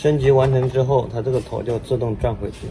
升级完成之后，它这个头就自动转回去。